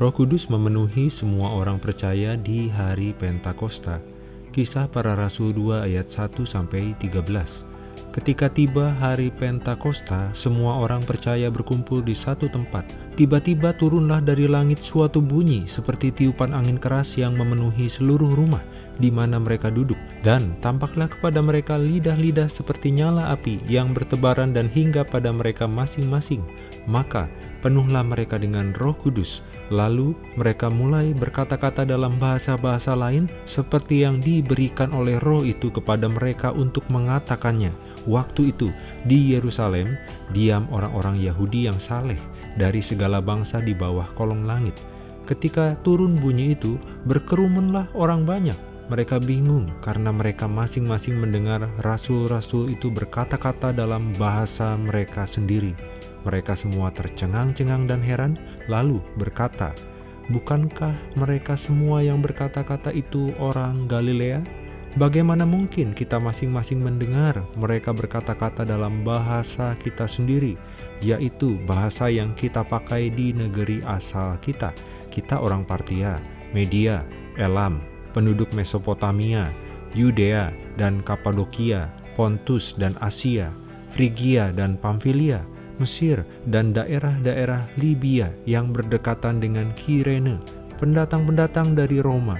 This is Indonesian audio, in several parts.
Roh Kudus memenuhi semua orang percaya di hari Pentakosta. Kisah para Rasul 2 ayat 1 sampai 13. Ketika tiba hari Pentakosta, semua orang percaya berkumpul di satu tempat. Tiba-tiba turunlah dari langit suatu bunyi seperti tiupan angin keras yang memenuhi seluruh rumah di mana mereka duduk. Dan tampaklah kepada mereka lidah-lidah seperti nyala api yang bertebaran dan hingga pada mereka masing-masing. Maka penuhlah mereka dengan roh kudus. Lalu mereka mulai berkata-kata dalam bahasa-bahasa lain seperti yang diberikan oleh roh itu kepada mereka untuk mengatakannya. Waktu itu di Yerusalem diam orang-orang Yahudi yang saleh dari segala bangsa di bawah kolong langit. Ketika turun bunyi itu, berkerumunlah orang banyak. Mereka bingung karena mereka masing-masing mendengar rasul-rasul itu berkata-kata dalam bahasa mereka sendiri. Mereka semua tercengang-cengang dan heran, lalu berkata, Bukankah mereka semua yang berkata-kata itu orang Galilea? Bagaimana mungkin kita masing-masing mendengar mereka berkata-kata dalam bahasa kita sendiri, yaitu bahasa yang kita pakai di negeri asal kita. Kita orang Partia, Media, Elam, penduduk Mesopotamia, Yudea dan Kapadokia, Pontus dan Asia, Frigia dan Pamfilia, Mesir, dan daerah-daerah Libya yang berdekatan dengan Kirene, pendatang-pendatang dari Roma,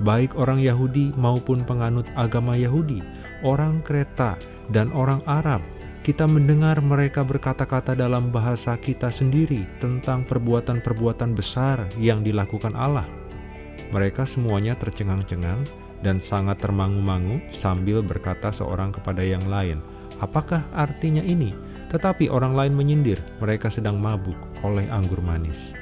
baik orang Yahudi maupun penganut agama Yahudi, orang Kreta, dan orang Arab, kita mendengar mereka berkata-kata dalam bahasa kita sendiri tentang perbuatan-perbuatan besar yang dilakukan Allah. Mereka semuanya tercengang-cengang dan sangat termangu-mangu sambil berkata seorang kepada yang lain, Apakah artinya ini? Tetapi orang lain menyindir, mereka sedang mabuk oleh anggur manis.